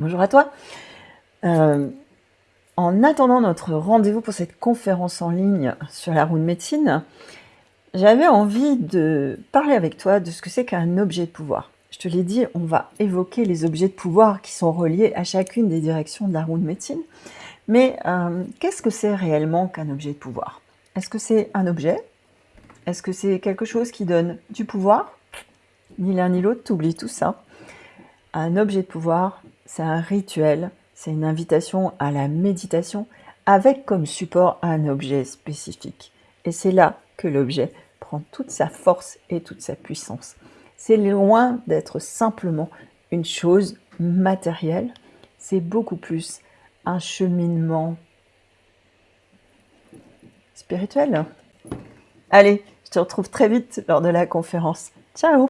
Bonjour à toi. Euh, en attendant notre rendez-vous pour cette conférence en ligne sur la roue de médecine, j'avais envie de parler avec toi de ce que c'est qu'un objet de pouvoir. Je te l'ai dit, on va évoquer les objets de pouvoir qui sont reliés à chacune des directions de la roue de médecine. Mais euh, qu'est-ce que c'est réellement qu'un objet de pouvoir? Est-ce que c'est un objet? Est-ce que c'est quelque chose qui donne du pouvoir? Ni l'un ni l'autre, t'oublies tout ça. Un objet de pouvoir, c'est un rituel, c'est une invitation à la méditation avec comme support un objet spécifique. Et c'est là que l'objet prend toute sa force et toute sa puissance. C'est loin d'être simplement une chose matérielle, c'est beaucoup plus un cheminement spirituel. Allez, je te retrouve très vite lors de la conférence. Ciao